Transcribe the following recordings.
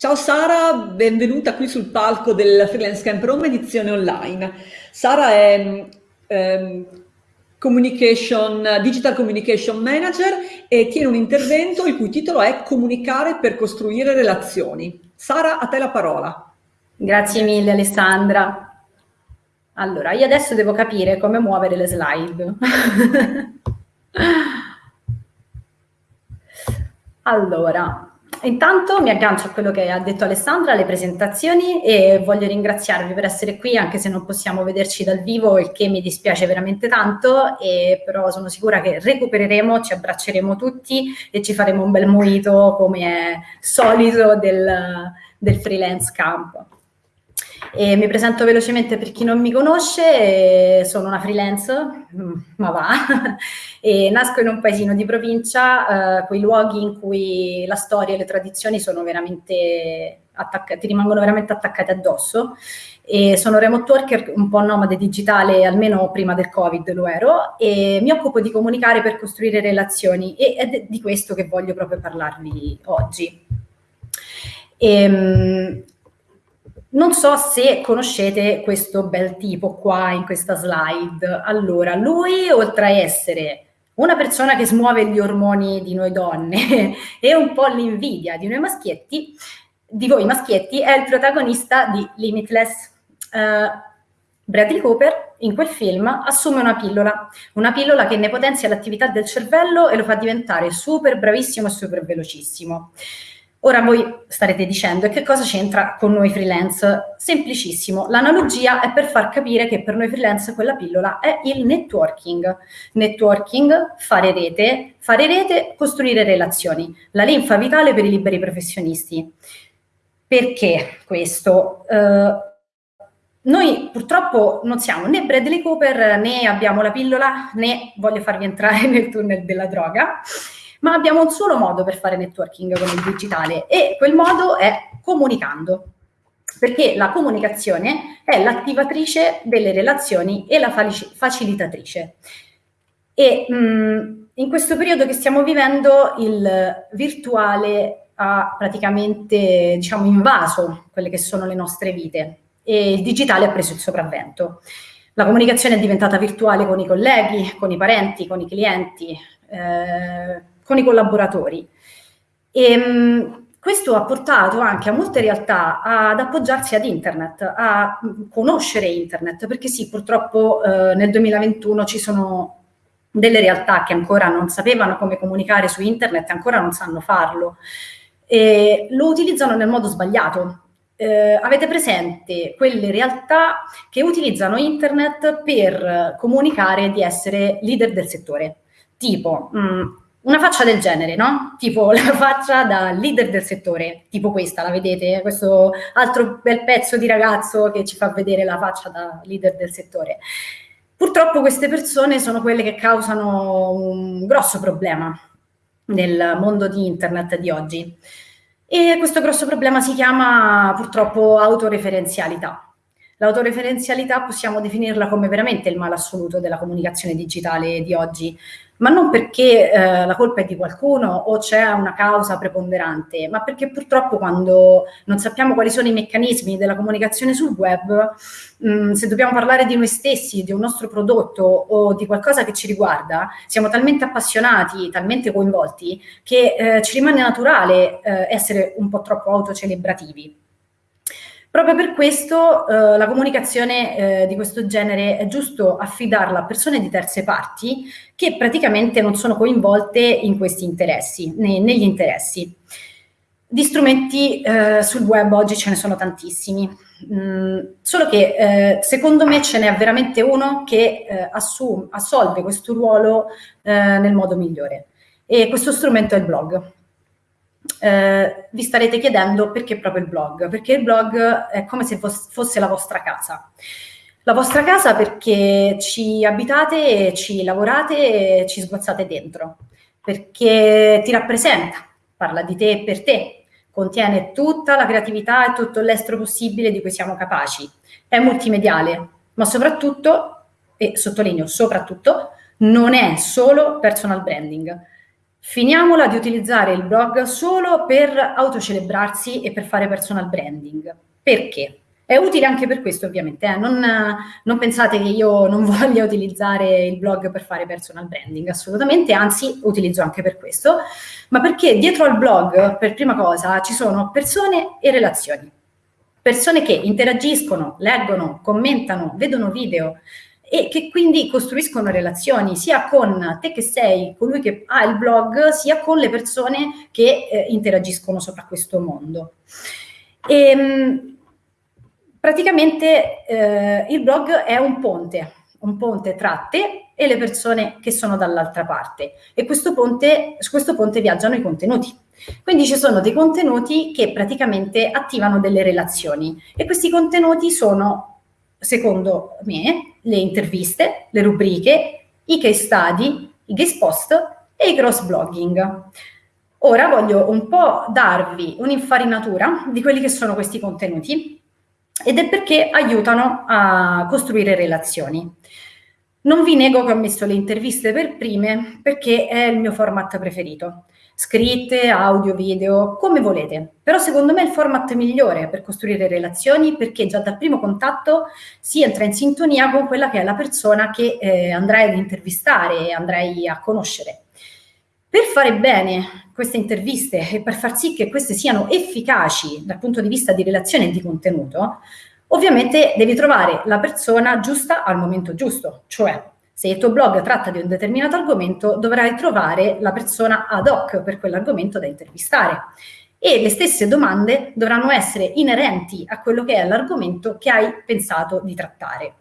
Ciao Sara, benvenuta qui sul palco del Freelance Camp Rome edizione online. Sara è ehm, communication, Digital Communication Manager e tiene un intervento il cui titolo è Comunicare per costruire relazioni. Sara, a te la parola. Grazie mille Alessandra. Allora, io adesso devo capire come muovere le slide. allora, Intanto mi aggancio a quello che ha detto Alessandra, alle presentazioni e voglio ringraziarvi per essere qui anche se non possiamo vederci dal vivo, il che mi dispiace veramente tanto, e però sono sicura che recupereremo, ci abbracceremo tutti e ci faremo un bel mojito come è solito del, del freelance camp. E mi presento velocemente per chi non mi conosce, sono una freelance, mm, ma va, e nasco in un paesino di provincia, eh, quei luoghi in cui la storia e le tradizioni sono veramente attaccati, rimangono veramente attaccate addosso. E sono remote worker, un po' nomade digitale, almeno prima del Covid lo ero, e mi occupo di comunicare per costruire relazioni e è di questo che voglio proprio parlarvi oggi. E, ehm, non so se conoscete questo bel tipo qua in questa slide. Allora, lui oltre a essere una persona che smuove gli ormoni di noi donne e un po' l'invidia di noi maschietti, di voi maschietti, è il protagonista di Limitless. Uh, Bradley Cooper in quel film assume una pillola, una pillola che ne potenzia l'attività del cervello e lo fa diventare super bravissimo e super velocissimo. Ora voi starete dicendo, e che cosa c'entra con noi freelance? Semplicissimo, l'analogia è per far capire che per noi freelance quella pillola è il networking. Networking, fare rete, fare rete, costruire relazioni, la linfa vitale per i liberi professionisti. Perché questo? Uh, noi purtroppo non siamo né Bradley Cooper, né abbiamo la pillola, né voglio farvi entrare nel tunnel della droga ma abbiamo un solo modo per fare networking con il digitale e quel modo è comunicando perché la comunicazione è l'attivatrice delle relazioni e la facilitatrice. E mh, in questo periodo che stiamo vivendo il virtuale ha praticamente diciamo, invaso quelle che sono le nostre vite e il digitale ha preso il sopravvento. La comunicazione è diventata virtuale con i colleghi, con i parenti, con i clienti, eh, con i collaboratori. E, mh, questo ha portato anche a molte realtà ad appoggiarsi ad internet, a conoscere internet, perché sì, purtroppo eh, nel 2021 ci sono delle realtà che ancora non sapevano come comunicare su internet ancora non sanno farlo. E lo utilizzano nel modo sbagliato. Eh, avete presente quelle realtà che utilizzano internet per comunicare di essere leader del settore? Tipo, mh, una faccia del genere, no? Tipo la faccia da leader del settore, tipo questa, la vedete? Questo altro bel pezzo di ragazzo che ci fa vedere la faccia da leader del settore. Purtroppo queste persone sono quelle che causano un grosso problema nel mondo di internet di oggi. E questo grosso problema si chiama purtroppo autoreferenzialità. L'autoreferenzialità possiamo definirla come veramente il male assoluto della comunicazione digitale di oggi, ma non perché eh, la colpa è di qualcuno o c'è una causa preponderante, ma perché purtroppo quando non sappiamo quali sono i meccanismi della comunicazione sul web, mh, mm, se dobbiamo parlare di noi stessi, di un nostro prodotto o di qualcosa che ci riguarda, siamo talmente appassionati, talmente coinvolti, che eh, ci rimane naturale eh, essere un po' troppo autocelebrativi. Proprio per questo eh, la comunicazione eh, di questo genere è giusto affidarla a persone di terze parti che praticamente non sono coinvolte in questi interessi, ne, negli interessi. Di strumenti eh, sul web oggi ce ne sono tantissimi, mm, solo che eh, secondo me ce n'è veramente uno che eh, assume, assolve questo ruolo eh, nel modo migliore. E questo strumento è il blog eh, vi starete chiedendo perché proprio il blog, perché il blog è come se fosse la vostra casa. La vostra casa perché ci abitate, ci lavorate e ci sguazzate dentro, perché ti rappresenta, parla di te e per te, contiene tutta la creatività e tutto l'estro possibile di cui siamo capaci. È multimediale, ma soprattutto, e sottolineo soprattutto, non è solo personal branding, Finiamola di utilizzare il blog solo per autocelebrarsi e per fare personal branding. Perché? È utile anche per questo, ovviamente. Eh? Non, non, pensate che io non voglia utilizzare il blog per fare personal branding, assolutamente, anzi, utilizzo anche per questo, ma perché dietro al blog, per prima cosa, ci sono persone e relazioni. Persone che interagiscono, leggono, commentano, vedono video e che quindi costruiscono relazioni sia con te che sei colui che ha il blog, sia con le persone che eh, interagiscono sopra questo mondo. E, ehm, Praticamente eh, il blog è un ponte, un ponte tra te e le persone che sono dall'altra parte e questo ponte, su questo ponte viaggiano i contenuti. Quindi ci sono dei contenuti che praticamente attivano delle relazioni e questi contenuti sono, secondo me, le interviste, le rubriche, i case study, i guest post e i cross blogging. Ora voglio un po' darvi un'infarinatura di quelli che sono questi contenuti ed è perché aiutano a costruire relazioni. Non vi nego che ho messo le interviste per prime perché è il mio format preferito. Scritte, audio, video, come volete. Però secondo me è il format migliore per costruire relazioni perché già dal primo contatto si entra in sintonia con quella che è la persona che eh, andrai ad intervistare andrai a conoscere. Per fare bene queste interviste e per far sì che queste siano efficaci dal punto di vista di relazione e di contenuto, ovviamente devi trovare la persona giusta al momento giusto, cioè se il tuo blog tratta di un determinato argomento, dovrai trovare la persona ad hoc per quell'argomento da intervistare. E le stesse domande dovranno essere inerenti a quello che è l'argomento che hai pensato di trattare.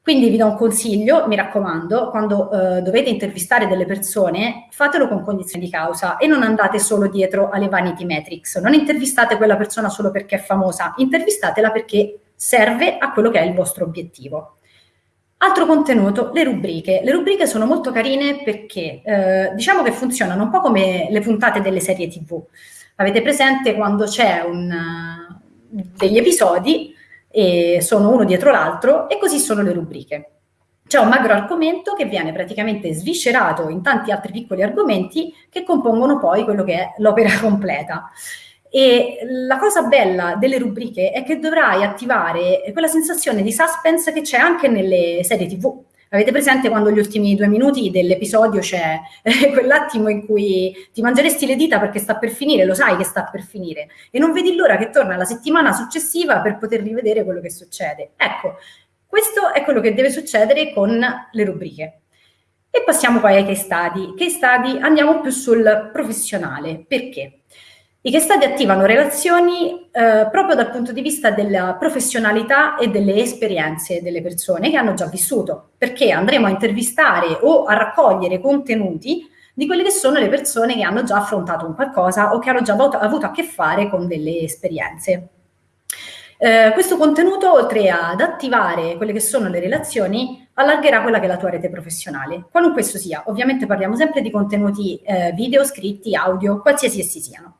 Quindi vi do un consiglio, mi raccomando, quando eh, dovete intervistare delle persone, fatelo con cognizione di causa e non andate solo dietro alle vanity metrics. Non intervistate quella persona solo perché è famosa, intervistatela perché serve a quello che è il vostro obiettivo. Altro contenuto, le rubriche. Le rubriche sono molto carine perché eh, diciamo che funzionano un po' come le puntate delle serie TV. Avete presente quando c'è un, degli episodi e sono uno dietro l'altro e così sono le rubriche. C'è un magro argomento che viene praticamente sviscerato in tanti altri piccoli argomenti che compongono poi quello che è l'opera completa. E la cosa bella delle rubriche è che dovrai attivare quella sensazione di suspense che c'è anche nelle serie TV. Avete presente quando gli ultimi due minuti dell'episodio c'è eh, quell'attimo in cui ti mangeresti le dita perché sta per finire, lo sai che sta per finire, e non vedi l'ora che torna la settimana successiva per poter rivedere quello che succede. Ecco, questo è quello che deve succedere con le rubriche. E passiamo poi ai case study. Case study andiamo più sul professionale. Perché? I che stati attivano relazioni eh, proprio dal punto di vista della professionalità e delle esperienze delle persone che hanno già vissuto, perché andremo a intervistare o a raccogliere contenuti di quelle che sono le persone che hanno già affrontato un qualcosa o che hanno già avuto, avuto a che fare con delle esperienze. Eh, questo contenuto, oltre ad attivare quelle che sono le relazioni, allargherà quella che è la tua rete professionale, qualunque esso sia. Ovviamente parliamo sempre di contenuti eh, video, scritti, audio, qualsiasi essi siano.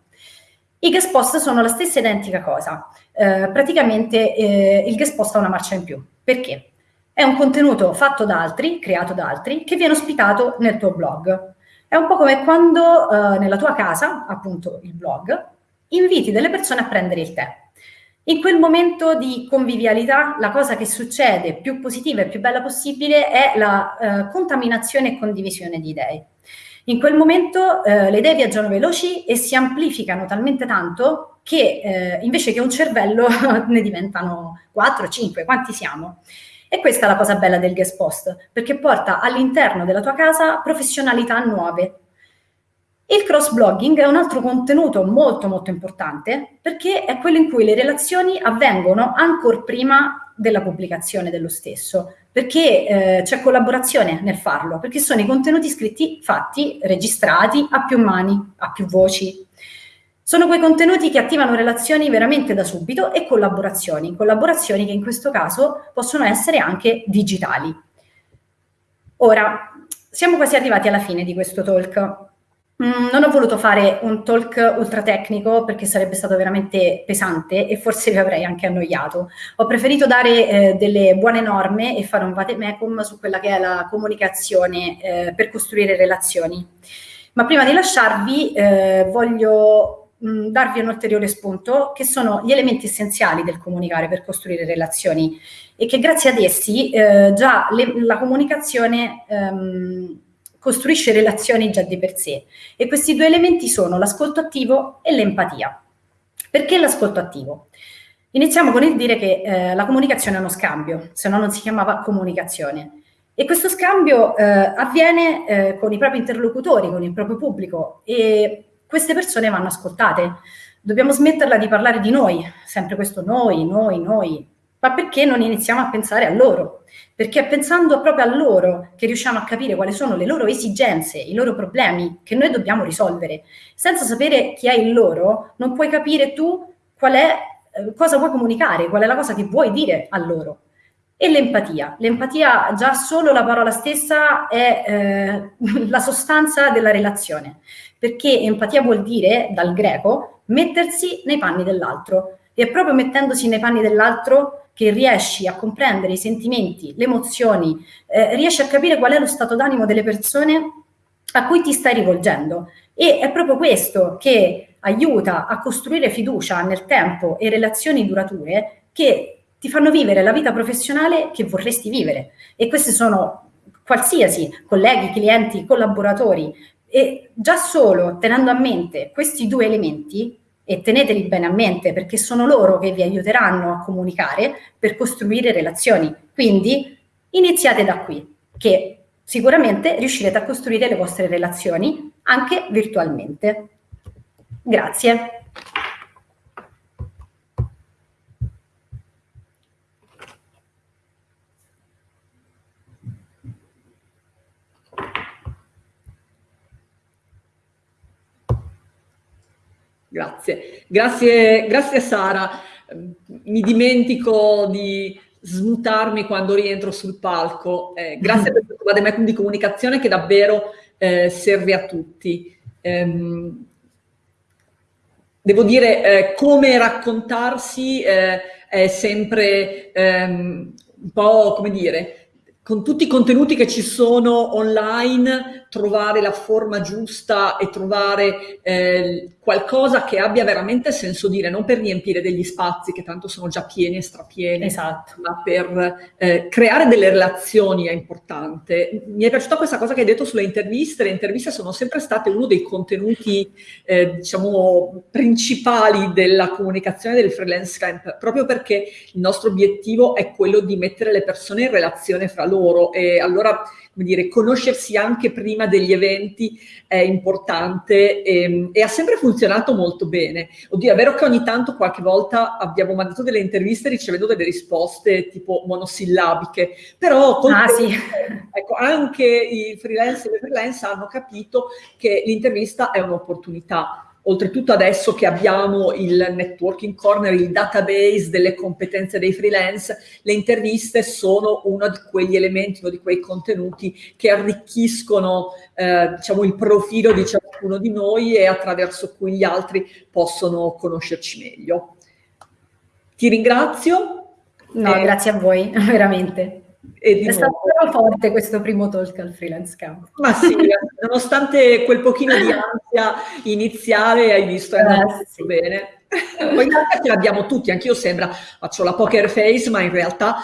I guest post sono la stessa identica cosa. Eh, praticamente eh, il guest post ha una marcia in più. Perché? È un contenuto fatto da altri, creato da altri, che viene ospitato nel tuo blog. È un po' come quando eh, nella tua casa, appunto il blog, inviti delle persone a prendere il tè. In quel momento di convivialità, la cosa che succede più positiva e più bella possibile è la eh, contaminazione e condivisione di idee. In quel momento eh, le idee viaggiano veloci e si amplificano talmente tanto che eh, invece che un cervello ne diventano 4, 5, quanti siamo? E questa è la cosa bella del guest post, perché porta all'interno della tua casa professionalità nuove. Il cross-blogging è un altro contenuto molto molto importante perché è quello in cui le relazioni avvengono ancora prima della pubblicazione dello stesso perché eh, c'è collaborazione nel farlo, perché sono i contenuti scritti, fatti, registrati a più mani, a più voci. Sono quei contenuti che attivano relazioni veramente da subito e collaborazioni, collaborazioni che in questo caso possono essere anche digitali. Ora, siamo quasi arrivati alla fine di questo talk. Mm, non ho voluto fare un talk ultra tecnico perché sarebbe stato veramente pesante e forse vi avrei anche annoiato. Ho preferito dare eh, delle buone norme e fare un vademecum su quella che è la comunicazione eh, per costruire relazioni. Ma prima di lasciarvi eh, voglio mh, darvi un ulteriore spunto, che sono gli elementi essenziali del comunicare per costruire relazioni e che grazie ad essi eh, già le, la comunicazione ehm, costruisce relazioni già di per sé. E questi due elementi sono l'ascolto attivo e l'empatia. Perché l'ascolto attivo? Iniziamo con il dire che eh, la comunicazione è uno scambio, se no non si chiamava comunicazione. E questo scambio eh, avviene eh, con i propri interlocutori, con il proprio pubblico e queste persone vanno ascoltate. Dobbiamo smetterla di parlare di noi, sempre questo noi, noi, noi, ma perché non iniziamo a pensare a loro? Perché è pensando proprio a loro che riusciamo a capire quali sono le loro esigenze, i loro problemi che noi dobbiamo risolvere. Senza sapere chi è il loro, non puoi capire tu qual è, eh, cosa vuoi comunicare, qual è la cosa che vuoi dire a loro e l'empatia. L'empatia, già solo la parola stessa, è eh, la sostanza della relazione, perché empatia vuol dire, dal greco, mettersi nei panni dell'altro. E è proprio mettendosi nei panni dell'altro che riesci a comprendere i sentimenti, le emozioni, eh, riesci a capire qual è lo stato d'animo delle persone a cui ti stai rivolgendo. E è proprio questo che aiuta a costruire fiducia nel tempo e relazioni durature che ti fanno vivere la vita professionale che vorresti vivere. E questi sono qualsiasi colleghi, clienti, collaboratori. E già solo tenendo a mente questi due elementi, e teneteli bene a mente perché sono loro che vi aiuteranno a comunicare per costruire relazioni. Quindi iniziate da qui, che sicuramente riuscirete a costruire le vostre relazioni anche virtualmente. Grazie. Grazie, grazie, grazie Sara. Mi dimentico di smutarmi quando rientro sul palco. Eh, grazie per questo vademecum di comunicazione che davvero eh, serve a tutti. Ehm, devo dire, eh, come raccontarsi eh, è sempre ehm, un po', come dire, con tutti i contenuti che ci sono online, trovare la forma giusta e trovare eh, qualcosa che abbia veramente senso dire, non per riempire degli spazi che tanto sono già pieni e strapieni, esatto. ma per eh, creare delle relazioni è importante. Mi è piaciuta questa cosa che hai detto sulle interviste, le interviste sono sempre state uno dei contenuti, eh, diciamo, principali della comunicazione del freelance camp, proprio perché il nostro obiettivo è quello di mettere le persone in relazione fra loro e allora come dire, conoscersi anche prima degli eventi è importante e, ehm, e, ha sempre funzionato molto bene. Oddio, è vero che ogni tanto qualche volta abbiamo mandato delle interviste ricevendo delle risposte tipo monosillabiche, però ah, sì. ecco, anche i freelance e le freelance hanno capito che l'intervista è un'opportunità Oltretutto adesso che abbiamo il networking corner, il database delle competenze dei freelance, le interviste sono uno di quegli elementi, uno di quei contenuti che arricchiscono eh, diciamo, il profilo di ciascuno di noi e attraverso cui gli altri possono conoscerci meglio. Ti ringrazio. No, eh, grazie a voi, veramente. È stato forte questo primo talk al freelance camp. Ma sì, nonostante quel pochino di ansia iniziale, hai visto, è andato eh, sì. bene. Poi ce l'abbiamo tutti, anch'io sembra, faccio la poker face, ma in realtà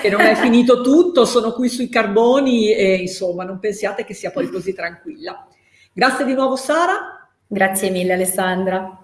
che non è finito tutto, sono qui sui carboni e insomma non pensiate che sia poi così tranquilla. Grazie di nuovo Sara. Grazie mille Alessandra.